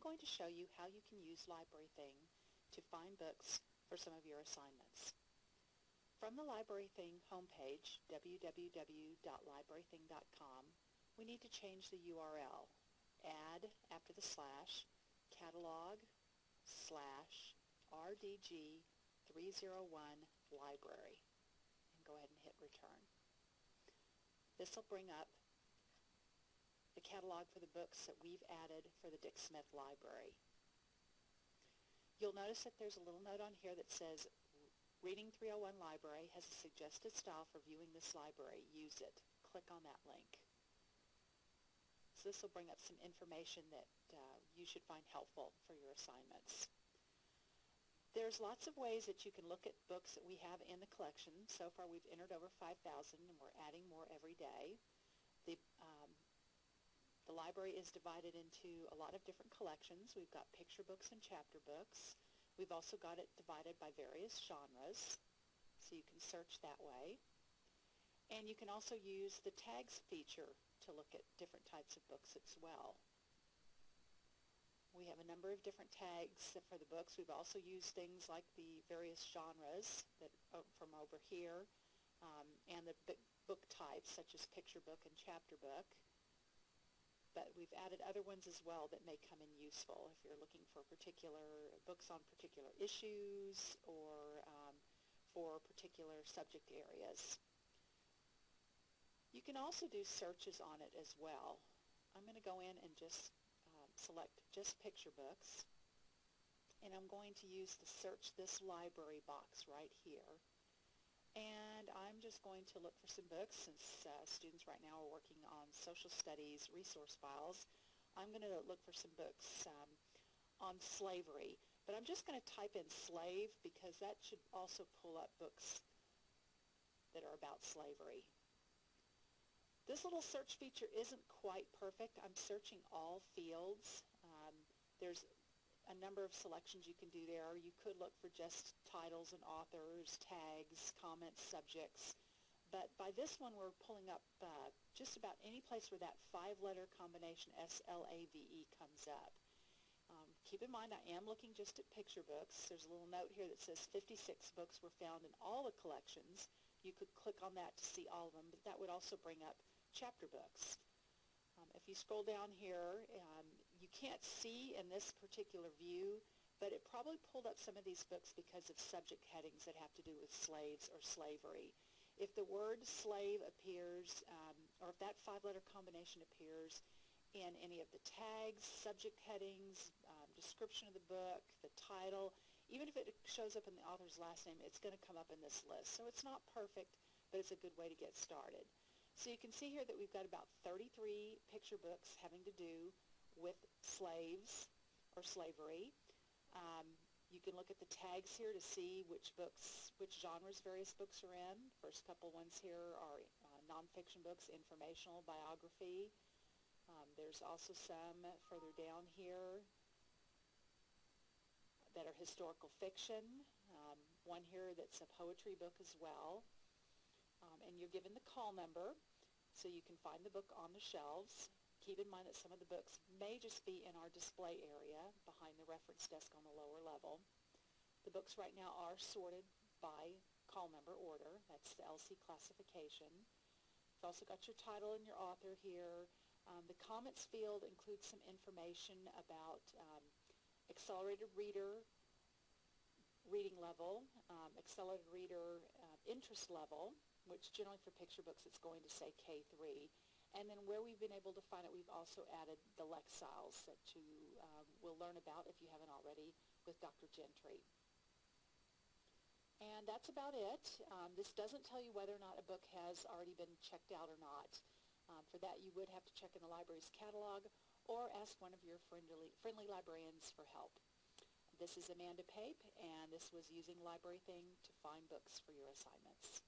going to show you how you can use LibraryThing to find books for some of your assignments. From the LibraryThing homepage, www.librarything.com, we need to change the URL. Add, after the slash, catalog slash rdg 301 library and go ahead and hit return. This will bring up the catalog for the books that we've added for the Dick Smith Library. You'll notice that there's a little note on here that says Reading 301 Library has a suggested style for viewing this library. Use it. Click on that link. So this will bring up some information that uh, you should find helpful for your assignments. There's lots of ways that you can look at books that we have in the collection. So far we've entered over 5,000 and we're adding more every day. The, um, the library is divided into a lot of different collections. We've got picture books and chapter books. We've also got it divided by various genres, so you can search that way. And you can also use the tags feature to look at different types of books as well. We have a number of different tags for the books. We've also used things like the various genres that uh, from over here um, and the book types such as picture book and chapter book. But we've added other ones as well that may come in useful if you're looking for particular books on particular issues or um, for particular subject areas. You can also do searches on it as well. I'm going to go in and just um, select just picture books and I'm going to use the search this library box right here and I'm just going to look for some books since uh, students right now are working on social studies resource files I'm going to look for some books um, on slavery but I'm just going to type in slave because that should also pull up books that are about slavery this little search feature isn't quite perfect. I'm searching all fields. Um, there's a number of selections you can do there. You could look for just titles and authors, tags, comments, subjects. But by this one, we're pulling up uh, just about any place where that five-letter combination S-L-A-V-E comes up. Um, keep in mind, I am looking just at picture books. There's a little note here that says 56 books were found in all the collections. You could click on that to see all of them, but that would also bring up chapter books. Um, if you scroll down here, um, you can't see in this particular view, but it probably pulled up some of these books because of subject headings that have to do with slaves or slavery. If the word slave appears, um, or if that five-letter combination appears in any of the tags, subject headings, um, description of the book, the title, even if it shows up in the author's last name, it's going to come up in this list. So it's not perfect, but it's a good way to get started. So you can see here that we've got about 33 picture books having to do with slaves or slavery. Um, you can look at the tags here to see which books, which genres various books are in. First couple ones here are uh, nonfiction books, informational, biography. Um, there's also some further down here that are historical fiction. Um, one here that's a poetry book as well. Um, and you're given the call number so you can find the book on the shelves. Keep in mind that some of the books may just be in our display area behind the reference desk on the lower level. The books right now are sorted by call number order. That's the LC classification. You've also got your title and your author here. Um, the comments field includes some information about um, accelerated reader reading level, um, accelerated reader uh, interest level, which generally for picture books it's going to say K3. And then where we've been able to find it, we've also added the Lexiles that you um, will learn about if you haven't already with Dr. Gentry. And that's about it. Um, this doesn't tell you whether or not a book has already been checked out or not. Um, for that, you would have to check in the library's catalog or ask one of your friendly, friendly librarians for help. This is Amanda Pape, and this was using LibraryThing to find books for your assignments.